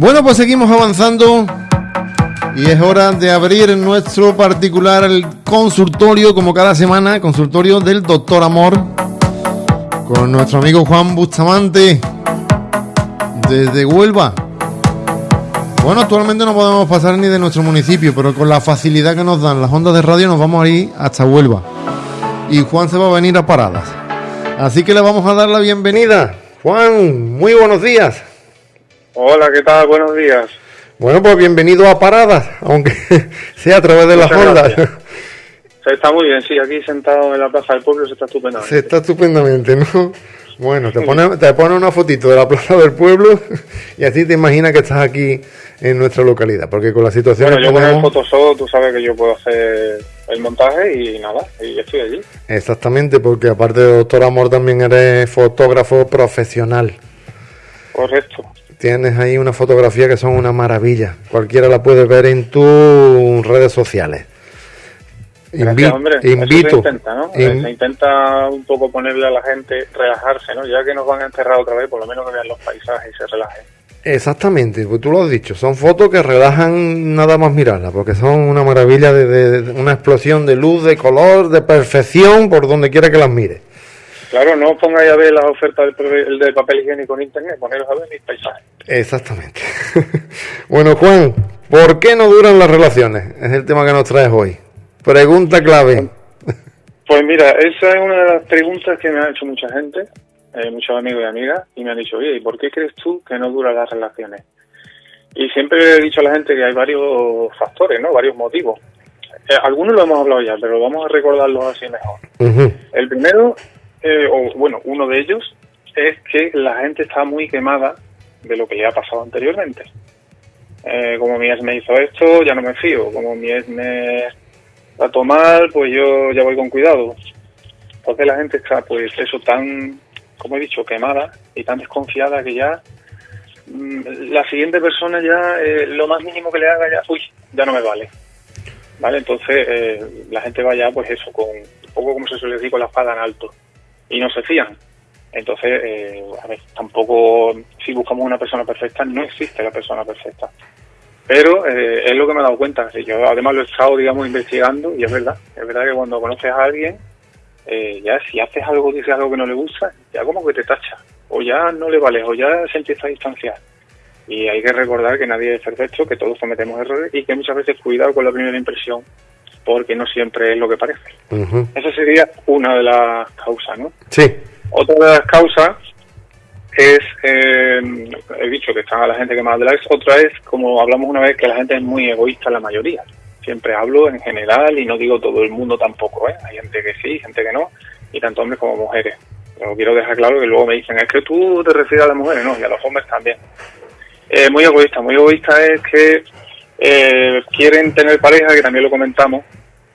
Bueno, pues seguimos avanzando y es hora de abrir nuestro particular consultorio, como cada semana, consultorio del Doctor Amor, con nuestro amigo Juan Bustamante, desde Huelva. Bueno, actualmente no podemos pasar ni de nuestro municipio, pero con la facilidad que nos dan las ondas de radio nos vamos a ir hasta Huelva. Y Juan se va a venir a paradas. Así que le vamos a dar la bienvenida. Juan, muy buenos días. Hola, ¿qué tal? Buenos días. Bueno, pues bienvenido a Paradas, aunque sea a través de las ondas. Se está muy bien, sí, aquí sentado en la plaza del pueblo se está estupendamente. Se está estupendamente, ¿no? Bueno, te pone, te pone una fotito de la plaza del pueblo y así te imaginas que estás aquí en nuestra localidad, porque con la situación... Bueno, yo con el Photoshop tú sabes que yo puedo hacer el montaje y nada, y estoy allí. Exactamente, porque aparte de doctor Amor también eres fotógrafo profesional. Correcto. Tienes ahí una fotografía que son una maravilla. Cualquiera la puede ver en tus redes sociales. Gracias, hombre. invito. se intenta, ¿no? Se intenta un poco ponerle a la gente relajarse, ¿no? Ya que nos van a enterrar otra vez, por lo menos que vean los paisajes y se relajen. Exactamente, pues tú lo has dicho, son fotos que relajan nada más mirarlas, porque son una maravilla de, una explosión de luz, de color, de perfección, por donde quiera que las mire. Claro, no pongáis a ver las ofertas del, de papel higiénico en internet, poneros a ver mis paisajes. Exactamente. bueno, Juan, ¿por qué no duran las relaciones? Es el tema que nos traes hoy. Pregunta clave. Pues mira, esa es una de las preguntas que me ha hecho mucha gente, eh, muchos amigos y amigas, y me han dicho, oye, ¿y por qué crees tú que no duran las relaciones? Y siempre he dicho a la gente que hay varios factores, ¿no? Varios motivos. Eh, algunos lo hemos hablado ya, pero vamos a recordarlos así mejor. El primero eh, o bueno, uno de ellos es que la gente está muy quemada de lo que le ha pasado anteriormente. Eh, como mi ex me hizo esto, ya no me fío. Como mi ex me trató mal, pues yo ya voy con cuidado. Porque la gente está, pues eso, tan, como he dicho, quemada y tan desconfiada que ya mm, la siguiente persona ya, eh, lo más mínimo que le haga ya, uy, ya no me vale. ¿Vale? Entonces la gente va ya, pues eso, con un poco como se suele decir, con la espada en alto y no se fían. Entonces, eh, a ver, tampoco si buscamos una persona perfecta, no existe la persona perfecta. Pero eh, es lo que me he dado cuenta. Yo además lo he estado, digamos, investigando y es verdad. Es verdad que cuando conoces a alguien, eh, ya si haces algo, dices algo que no le gusta, ya como que te tacha. O ya no le vale, o ya se empieza a distanciar. Y hay que recordar que nadie es perfecto, que todos cometemos errores y que muchas veces cuidado con la primera impresión porque no siempre es lo que parece. Esa sería una de las causas, ¿no? Sí. Otra de las causas es, eh, he dicho que está la gente que más de la es, otra es, como hablamos una vez, que la gente es muy egoísta la mayoría. Siempre hablo en general y no digo todo el mundo tampoco, ¿eh? Hay gente que sí, gente que no, y tanto hombres como mujeres. Pero quiero dejar claro que luego me dicen, es que tú te refieres a las mujeres, no, y a los hombres también. Eh, muy egoísta, muy egoísta es que eh, quieren tener pareja, que también lo comentamos,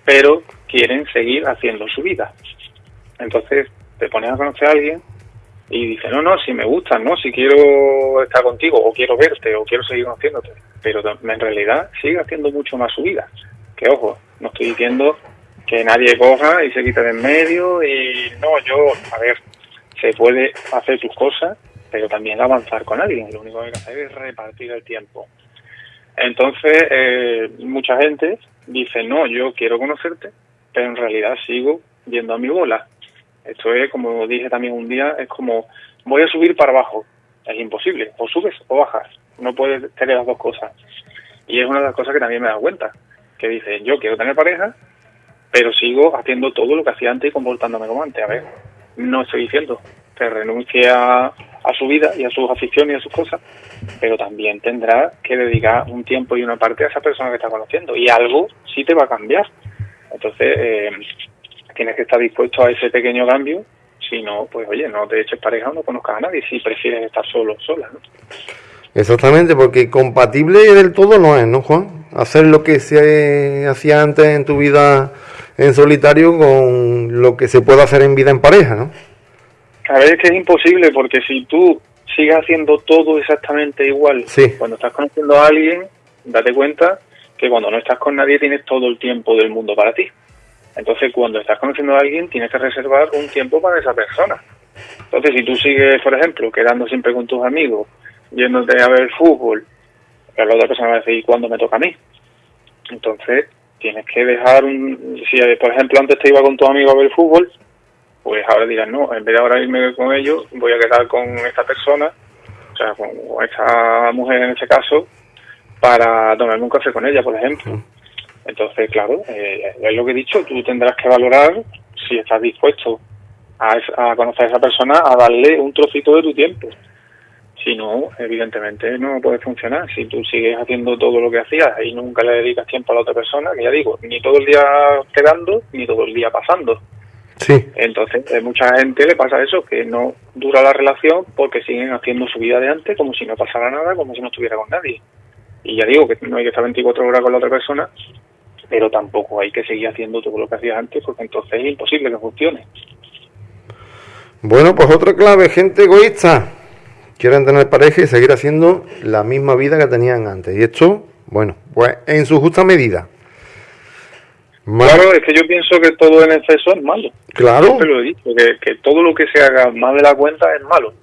pero quieren seguir haciendo su vida. Entonces te pones a conocer a alguien y dices, no, no, si me gusta, no, si quiero estar contigo, o quiero verte, o quiero seguir conociéndote, pero en realidad sigue haciendo mucho más su vida. Que ojo, no estoy diciendo que nadie coja y se quite de en medio y no, yo, a ver, se puede hacer tus cosas, pero también avanzar con alguien. Lo único que hay que hacer es repartir el tiempo. Entonces, eh, mucha gente dice, no, yo quiero conocerte, pero en realidad sigo yendo a mi bola. Esto es, como dije también un día, es como, voy a subir para abajo. Es imposible, o subes o bajas. No puedes tener las dos cosas. Y es una de las cosas que también me da cuenta, que dice, yo quiero tener pareja, pero sigo haciendo todo lo que hacía antes y comportándome como antes. A ver, no estoy diciendo que renuncie a, a su vida y a sus aficiones y a sus cosas, pero también tendrá que dedicar un tiempo y una parte a esa persona que está conociendo y algo sí te va a cambiar. Entonces, eh, tienes que estar dispuesto a ese pequeño cambio, si no, pues oye, no te eches pareja o no conozcas a nadie, si prefieres estar solo sola. ¿no? Exactamente, porque compatible del todo no es, ¿no, Juan? Hacer lo que se hacía antes en tu vida en solitario con lo que se puede hacer en vida en pareja, ¿no? A ver, es que es imposible porque si tú sigues haciendo todo exactamente igual, cuando estás conociendo a alguien, date cuenta que cuando no estás con nadie tienes todo el tiempo del mundo para ti. Entonces, cuando estás conociendo a alguien, tienes que reservar un tiempo para esa persona. Entonces, si tú sigues, por ejemplo, quedando siempre con tus amigos, yéndote a ver fútbol la otra persona va a decir, ¿cuándo me toca a mí? Entonces, tienes que dejar un... Si, por ejemplo, antes te iba con tu amigo a ver fútbol, pues ahora dirás, no, en vez de ahora irme con ellos, voy a quedar con esta persona, o sea, con esta mujer en este caso, para tomarme un café con ella, por ejemplo. Entonces, claro, eh, es lo que he dicho, tú tendrás que valorar si estás dispuesto a, a conocer a esa persona, a darle un trocito de tu tiempo. Si no, evidentemente no puede funcionar. Si tú sigues haciendo todo lo que hacías y nunca le dedicas tiempo a la otra persona, que ya digo, ni todo el día quedando, ni todo el día pasando. Sí. Entonces, a mucha gente le pasa eso, que no dura la relación porque siguen haciendo su vida de antes como si no pasara nada, como si no estuviera con nadie. Y ya digo que no hay que estar 24 horas con la otra persona, pero tampoco hay que seguir haciendo todo lo que hacías antes porque entonces es imposible que funcione. Bueno, pues otra clave, gente egoísta. Quieren tener pareja y seguir haciendo la misma vida que tenían antes. Y esto, bueno, pues en su justa medida. Claro, es que yo pienso que todo en exceso es malo. Claro. Siempre lo he dicho, que, que todo lo que se haga más de la cuenta es malo.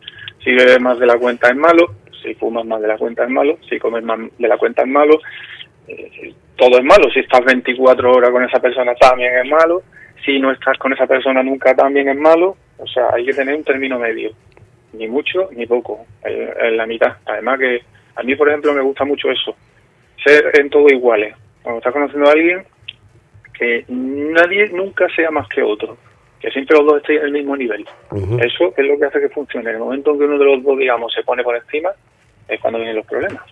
Si bebes más de la cuenta es malo, si fumas más de la cuenta es malo, si comes más de la cuenta es malo, eh, todo es malo. Si estás 24 horas con esa persona también es malo, si no estás con esa persona nunca también es malo. O sea, hay que tener un término medio, ni mucho ni poco, eh, en la mitad. Además que a mí, por ejemplo, me gusta mucho eso, ser en todo iguales. Cuando estás conociendo a alguien, que nadie nunca sea más que otro, que siempre los dos estén en el mismo nivel. Eso es lo que hace que funcione. En el momento en que uno de los dos, digamos, se pone por encima, es cuando vienen los problemas.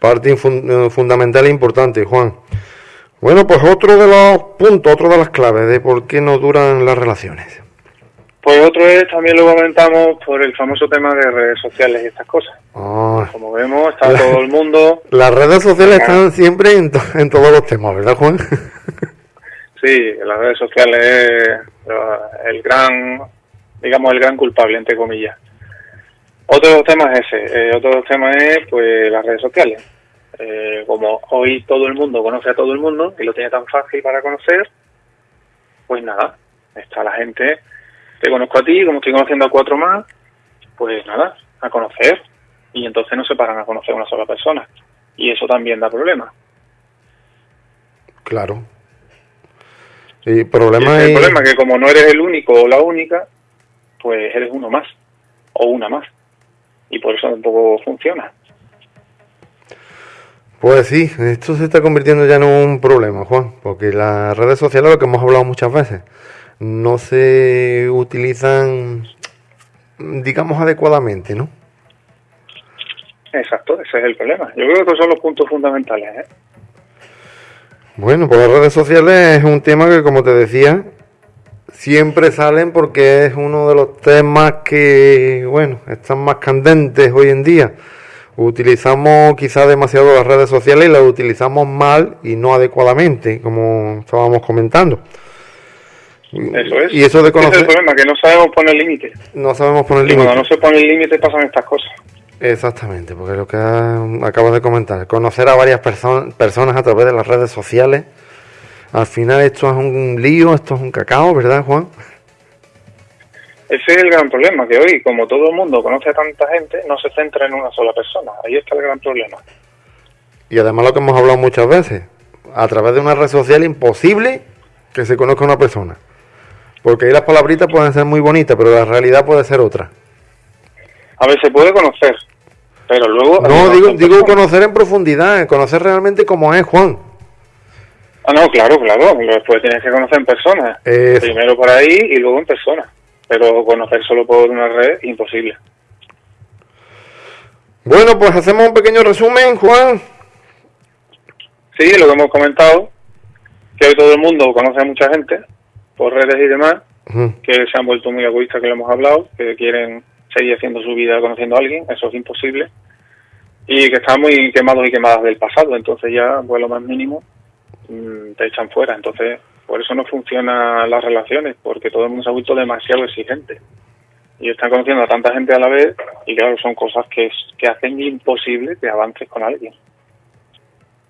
Parte fundamental e importante, Juan. Bueno, pues otro de los puntos, otro de las claves de por qué no duran las relaciones. Pues otro es, también lo comentamos por el famoso tema de redes sociales y estas cosas. Ah. Como vemos, todo el mundo... Las redes sociales están siempre en, en, todos los temas, ¿verdad, Juan? sí, las redes sociales es el gran, digamos, el gran culpable, entre comillas. Otro temas es ese. Eh, otro temas es, pues, las redes sociales. Eh, como hoy todo el mundo conoce a todo el mundo y lo tiene tan fácil para conocer, pues nada, está la gente te conozco a ti, como estoy conociendo a cuatro más, pues nada, a conocer. Y entonces no se paran a conocer a una sola persona. Y eso también da problemas. Claro. Y problema es... El problema que como no eres el único o la única, pues eres uno más o una más. Y por eso tampoco funciona. Pues sí, esto se está convirtiendo ya en un problema, Juan, porque las redes sociales, lo que hemos hablado muchas veces, no se utilizan, digamos, adecuadamente, ¿no? Exacto, ese es el problema. Yo creo que esos son los puntos fundamentales. ¿eh? Bueno, pues las redes sociales es un tema que, como te decía, siempre salen porque es uno de los temas que, bueno, están más candentes hoy en día. Utilizamos quizás demasiado las redes sociales y las utilizamos mal y no adecuadamente, como estábamos comentando. Eso es. Y eso de conocer... es el problema, que no sabemos poner límites. No sabemos poner límites. Cuando no se pone límite pasan estas cosas. Exactamente, porque lo que acabo de comentar, conocer a varias personas a través de las redes sociales, al final esto es un lío, esto es un cacao, ¿verdad, Juan? Ese es el gran problema, que hoy, como todo el mundo conoce a tanta gente, no se centra en una sola persona. Ahí está el gran problema. Y además lo que hemos hablado muchas veces, a través de una red social imposible que se conozca una persona. Porque ahí las palabritas pueden ser muy bonitas, pero la realidad puede ser otra. A ver, se puede conocer, pero luego... No, digo, digo conocer en profundidad, conocer realmente cómo es Juan. Ah, no, claro, claro. Después tienes que conocer en persona. Primero por ahí y luego en persona. Pero conocer solo por una red, imposible. Bueno, pues hacemos un pequeño resumen, Juan. Sí, lo que hemos comentado, que hoy todo el mundo conoce a mucha gente, por redes y demás, que se han vuelto muy egoístas, que lo hemos hablado, que quieren seguir haciendo su vida conociendo a alguien, eso es imposible, y que están muy quemados y quemadas del pasado, entonces ya, pues lo más mínimo, mm, te echan fuera, entonces por eso no funcionan las relaciones, porque todo el mundo se ha vuelto demasiado exigente. Y están conociendo a tanta gente a la vez, y claro, son cosas que, que hacen imposible que avances con alguien.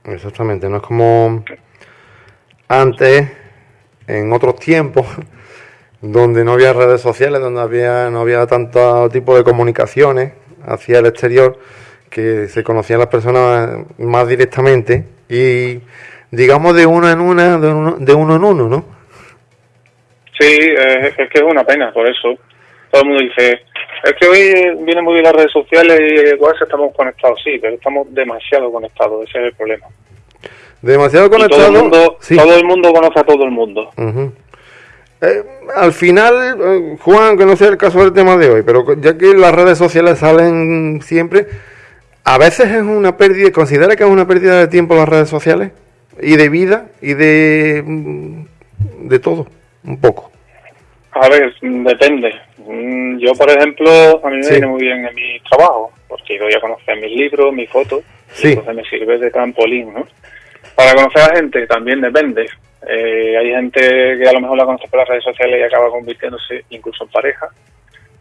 Exactamente, no es como antes en otros tiempos donde no había redes sociales, donde había, no había tanto tipo de comunicaciones hacia el exterior, que se conocían las personas más directamente y digamos de una en una, de uno, de uno en uno, ¿no? Sí, es, es que es una pena, por eso. Todo el mundo dice, es que hoy vienen muy bien las redes sociales y igual estamos conectados, sí, pero estamos demasiado conectados, ese es el problema. Demasiado conectados. todo el mundo, sí. todo el mundo conoce a todo el mundo. Ujú. Eh, al final, eh, Juan, que no sea el caso del tema de hoy, pero ya que las redes sociales salen siempre, a veces es una pérdida, considera que es una pérdida de tiempo las redes sociales y de vida y de mm, de todo, un poco. A ver, mm, depende. Mm, Yo, por ejemplo, a mí me Sí. viene muy bien en mi trabajo, porque doy a conocer mis libros, mis fotos, Sí. y entonces me sirve de trampolín, ¿no? Para conocer a gente también depende. Eh, hay gente que a lo mejor la conoce por las redes sociales y acaba convirtiéndose incluso en pareja,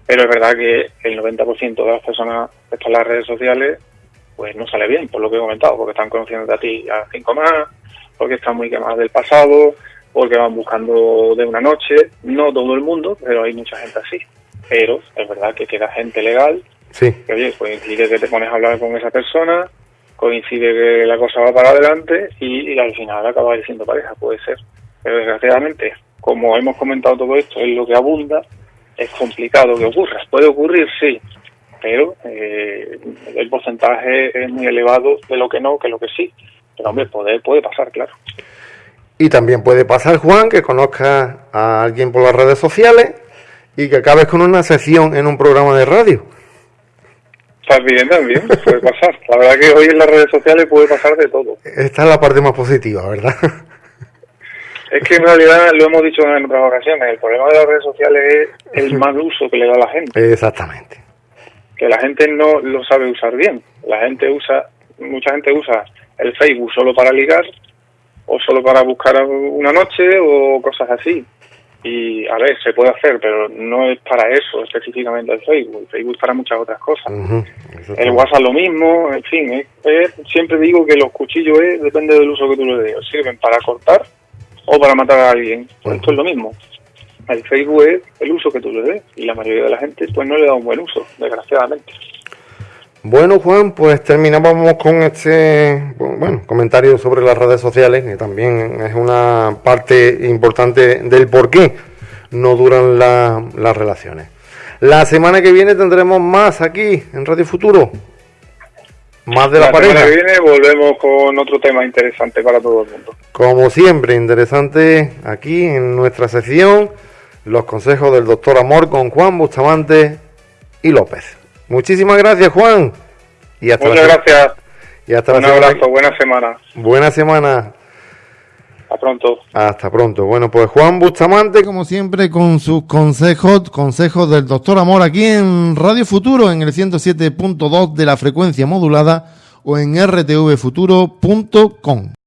pero es verdad que el 90% de las personas que están en las redes sociales pues no sale bien, por lo que he comentado, porque están conociendo a ti a cinco más, porque están muy quemadas del pasado, porque van buscando de una noche, no todo el mundo, pero hay mucha gente así. Pero es verdad que queda gente legal, Sí, que oye, coincide que te pones a hablar con esa persona, coincide que la cosa va para adelante y, al final acaba siendo pareja, puede ser. Pero desgraciadamente, como hemos comentado todo esto, es lo que abunda, es complicado que ocurra. Puede ocurrir, sí, pero eh, el porcentaje es muy elevado de lo que no que lo que sí. Pero hombre, poder puede pasar, claro. Y también puede pasar, Juan, que conozcas a alguien por las redes sociales y que acabes con una sección en un programa de radio. También, también, puede pasar. La verdad que hoy en las redes sociales puede pasar de todo. Esta es la parte más positiva, ¿verdad? Es que en realidad, lo hemos dicho en otras ocasiones, el problema de las redes sociales es el mal uso que le da la gente. Exactamente. Que la gente no lo sabe usar bien. La gente usa, mucha gente usa el Facebook solo para ligar o solo para buscar una noche o cosas así. Y a ver, se puede hacer, pero no es para eso específicamente el Facebook. El Facebook es para muchas otras cosas. El. WhatsApp lo mismo, en fin, es- es- siempre digo que los cuchillos es, depende del uso que tú le des, sirven para cortar o para matar a alguien, Pues esto es lo mismo. El Facebook es el uso que tú le des y la mayoría de la gente pues no le da un buen uso, desgraciadamente. Bueno, Juan, pues terminamos con este bueno comentario sobre las redes sociales, que también es una parte importante del por qué no duran la- las relaciones. La semana que viene tendremos más aquí en Radio Futuro. Más de la, semana pareja. que viene volvemos con otro tema interesante para todo el mundo. Como siempre, interesante aquí en nuestra sección, los consejos del doctor Amor con Juan Bustamante y López. Muchísimas gracias, Juan. Y hasta Muchas la, gracias, y hasta un la semana- abrazo, buena semana, Buena semana. hasta pronto. Hasta pronto. Bueno, pues Juan Bustamante, como siempre, con sus consejos, consejos del doctor Amor aquí en Radio Futuro, en el 107.2 de la frecuencia modulada o en rtvfuturo.com.